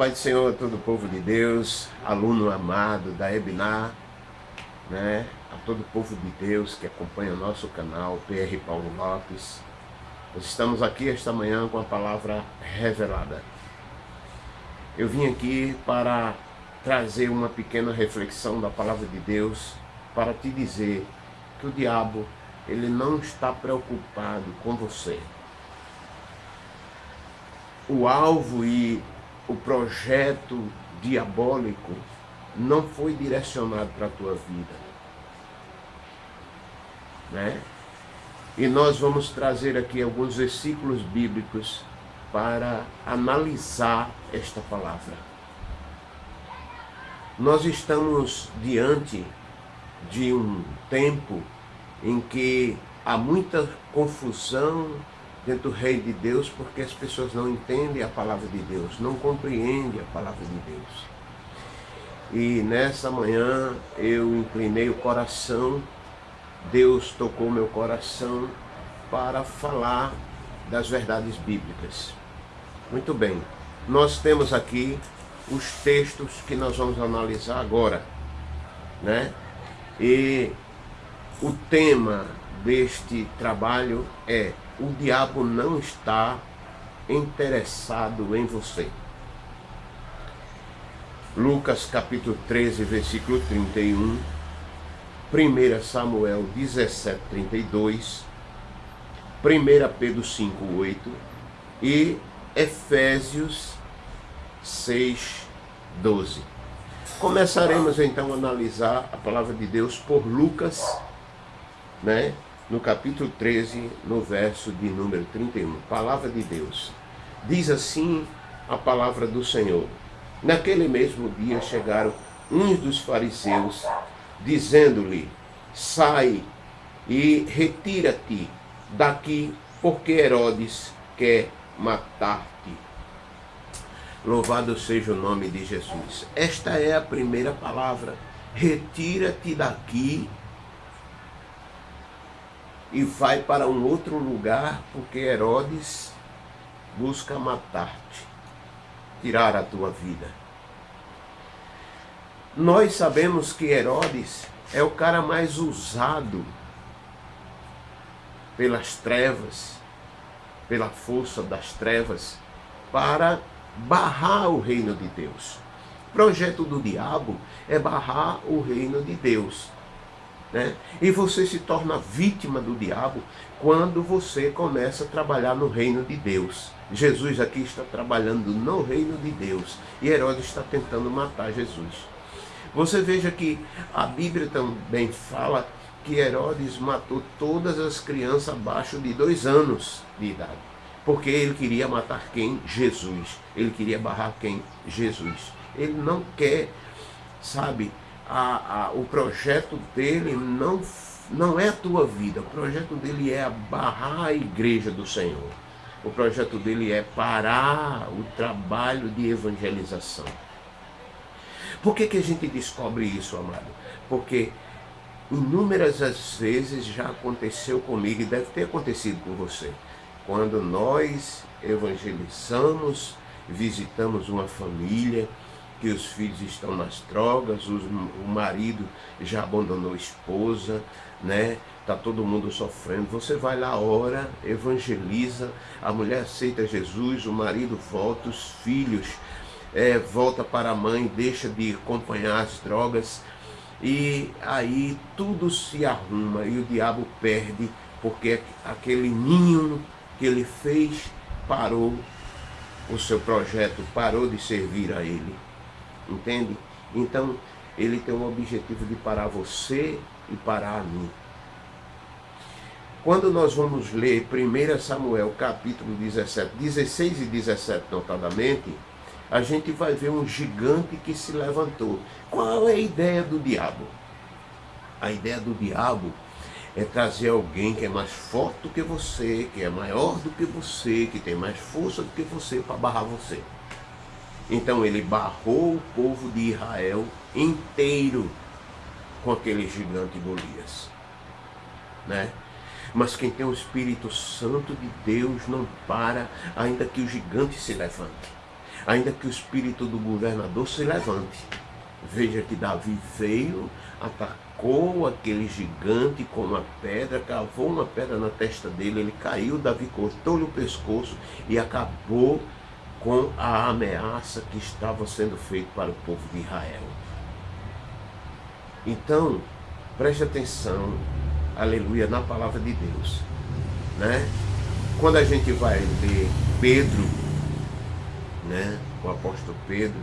Paz do Senhor a todo o povo de Deus, aluno amado da Ebinar, né? a todo o povo de Deus que acompanha o nosso canal, PR Paulo Lopes. Nós estamos aqui esta manhã com a palavra revelada. Eu vim aqui para trazer uma pequena reflexão da palavra de Deus para te dizer que o diabo ele não está preocupado com você. O alvo e o projeto diabólico não foi direcionado para a tua vida. Né? E nós vamos trazer aqui alguns versículos bíblicos para analisar esta palavra. Nós estamos diante de um tempo em que há muita confusão, dentro do reino de Deus porque as pessoas não entendem a palavra de Deus, não compreendem a palavra de Deus. E nessa manhã eu inclinei o coração, Deus tocou meu coração para falar das verdades bíblicas. Muito bem, nós temos aqui os textos que nós vamos analisar agora, né? E o tema deste trabalho é o diabo não está interessado em você. Lucas capítulo 13, versículo 31, 1 Samuel 17, 32, 1 Pedro 5, 8 e Efésios 6, 12. Começaremos então a analisar a palavra de Deus por Lucas, né? No capítulo 13, no verso de número 31. Palavra de Deus. Diz assim a palavra do Senhor. Naquele mesmo dia chegaram uns dos fariseus, dizendo-lhe, sai e retira-te daqui, porque Herodes quer matar-te. Louvado seja o nome de Jesus. Esta é a primeira palavra. Retira-te daqui, e vai para um outro lugar, porque Herodes busca matar-te, tirar a tua vida. Nós sabemos que Herodes é o cara mais usado pelas trevas, pela força das trevas, para barrar o reino de Deus. O projeto do diabo é barrar o reino de Deus. Né? E você se torna vítima do diabo quando você começa a trabalhar no reino de Deus. Jesus aqui está trabalhando no reino de Deus e Herodes está tentando matar Jesus. Você veja que a Bíblia também fala que Herodes matou todas as crianças abaixo de dois anos de idade. Porque ele queria matar quem? Jesus. Ele queria barrar quem? Jesus. Ele não quer, sabe, a, a, o projeto dele não, não é a tua vida, o projeto dele é barrar a igreja do Senhor. O projeto dele é parar o trabalho de evangelização. Por que, que a gente descobre isso, amado? Porque inúmeras vezes já aconteceu comigo e deve ter acontecido com você. Quando nós evangelizamos, visitamos uma família, que os filhos estão nas drogas, os, o marido já abandonou a esposa, né? Tá todo mundo sofrendo. Você vai lá, ora, evangeliza, a mulher aceita Jesus, o marido volta, os filhos é, volta para a mãe, deixa de acompanhar as drogas e aí tudo se arruma e o diabo perde porque aquele ninho que ele fez parou o seu projeto, parou de servir a ele. Entende? Então, ele tem o objetivo de parar você e parar a mim. Quando nós vamos ler 1 Samuel capítulo 17, 16 e 17 notadamente, a gente vai ver um gigante que se levantou. Qual é a ideia do diabo? A ideia do diabo é trazer alguém que é mais forte do que você, que é maior do que você, que tem mais força do que você para barrar você. Então ele barrou o povo de Israel inteiro com aquele gigante Golias. Né? Mas quem tem o Espírito Santo de Deus não para, ainda que o gigante se levante. ainda que o espírito do governador se levante. Veja que Davi veio, atacou aquele gigante com uma pedra, cavou uma pedra na testa dele, ele caiu, Davi cortou-lhe o pescoço e acabou com a ameaça que estava sendo feita para o povo de Israel. Então, preste atenção, aleluia, na palavra de Deus. Né? Quando a gente vai ler Pedro, né, o apóstolo Pedro,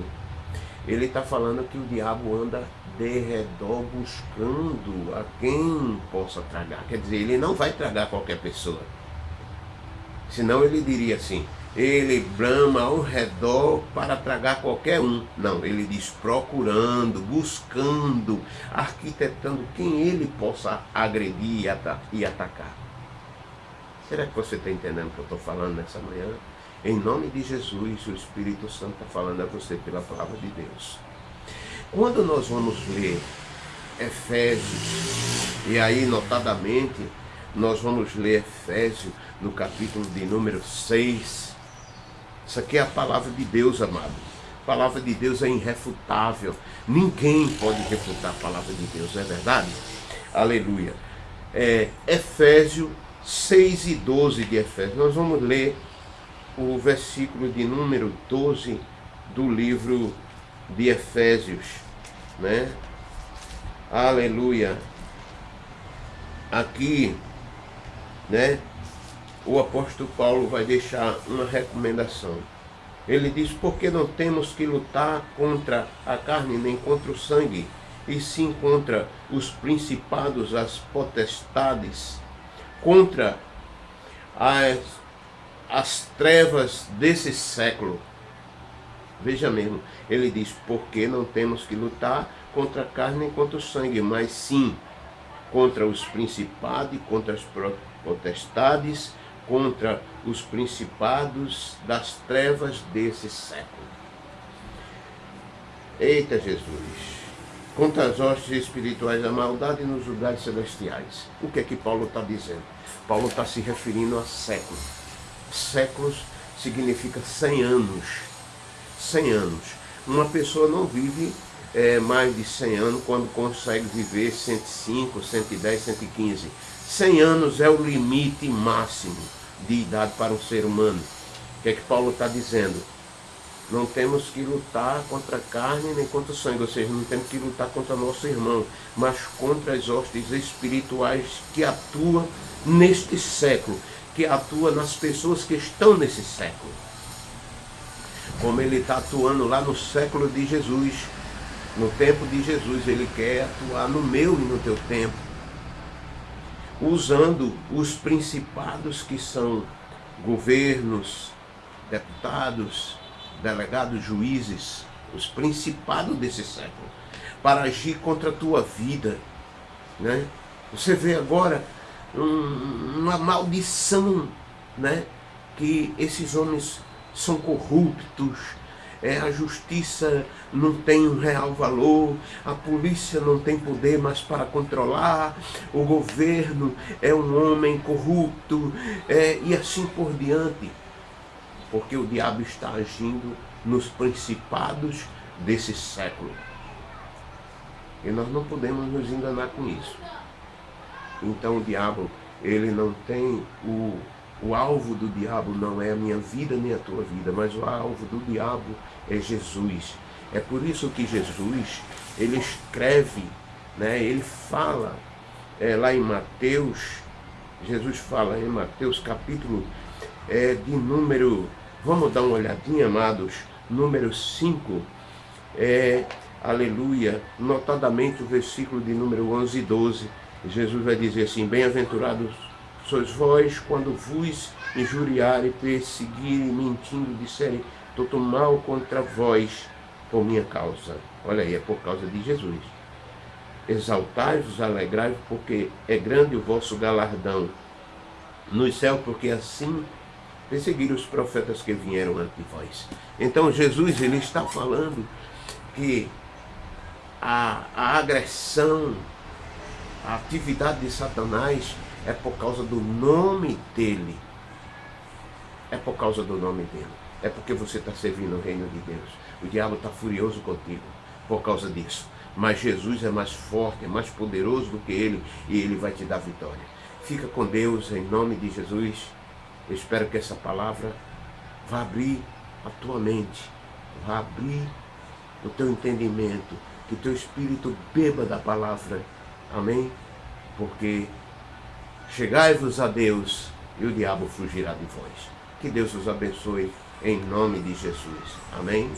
ele está falando que o diabo anda de redor buscando a quem possa tragar. Quer dizer, ele não vai tragar qualquer pessoa. Senão ele diria assim, ele brama ao redor para tragar qualquer um. Não, ele diz procurando, buscando, arquitetando quem ele possa agredir e atacar. Será que você está entendendo o que eu estou falando nessa manhã? Em nome de Jesus, o Espírito Santo está falando a você pela palavra de Deus. Quando nós vamos ler Efésios, e aí notadamente nós vamos ler Efésios no capítulo de número 6. Isso aqui é a palavra de Deus, amado. A palavra de Deus é irrefutável. Ninguém pode refutar a palavra de Deus, não é verdade? Aleluia. É, Efésios 6 e 12 de Efésios. Nós vamos ler o versículo de número 12 do livro de Efésios, né? Aleluia. Aqui, né? O apóstolo Paulo vai deixar uma recomendação. Ele diz: Porque não temos que lutar contra a carne nem contra o sangue, e sim contra os principados, as potestades, contra as, as trevas desse século Veja mesmo, ele diz, porque não temos que lutar contra a carne e contra o sangue, mas sim contra os principados, contra as potestades, contra os principados das trevas desse século. Eita Jesus! Contra as hostes espirituais da maldade nos lugares celestiais. O que é que Paulo está dizendo? Paulo está se referindo a séculos. Séculos significa 100 anos 100 anos. Uma pessoa não vive é, mais de 100 anos quando consegue viver 105, 110, 115. 100 anos é o limite máximo de idade para um ser humano. O que é que Paulo está dizendo? Não temos que lutar contra a carne nem contra o sangue, ou seja, não temos que lutar contra nosso irmão, mas contra as hostes espirituais que atuam neste século, que atuam nas pessoas que estão nesse século como ele está atuando lá no século de Jesus, no tempo de Jesus, ele quer atuar no meu e no teu tempo, usando os principados que são governos, deputados, delegados, juízes, os principados desse século, para agir contra a tua vida. Né? Você vê agora um, uma maldição né? que esses homens são corruptos, é, a justiça não tem um real valor, a polícia não tem poder mais para controlar, o governo é um homem corrupto, é, e assim por diante. Porque o diabo está agindo nos principados desse século. E nós não podemos nos enganar com isso. Então o diabo, ele não tem o o alvo do diabo não é a minha vida nem a tua vida, mas o alvo do diabo é Jesus. É por isso que Jesus, ele escreve, né, ele fala é, lá em Mateus, Jesus fala em Mateus capítulo é, de número, vamos dar uma olhadinha, amados, número 5, é, aleluia, notadamente o versículo de número 11 e 12, Jesus vai dizer assim, bem-aventurados Sois vós, quando vos injuriarem, perseguirem, mentindo, disserem todo mal contra vós por minha causa. Olha aí, é por causa de Jesus. Exaltai-vos, alegrai-vos, porque é grande o vosso galardão no céu, porque assim perseguiram os profetas que vieram ante vós. Então Jesus ele está falando que a, a agressão, a atividade de Satanás é por causa do nome dele. É por causa do nome dele. é porque você está servindo o reino de Deus. O diabo está furioso contigo por causa disso. Mas Jesus é mais forte, é mais poderoso do que ele e ele vai te dar vitória. Fica com Deus em nome de Jesus. Eu espero que essa palavra vá abrir a tua mente, vá abrir o teu entendimento, que o teu espírito beba da palavra. Amém? Porque chegai-vos a Deus e o diabo fugirá de vós. Que Deus os abençoe em nome de Jesus. Amém?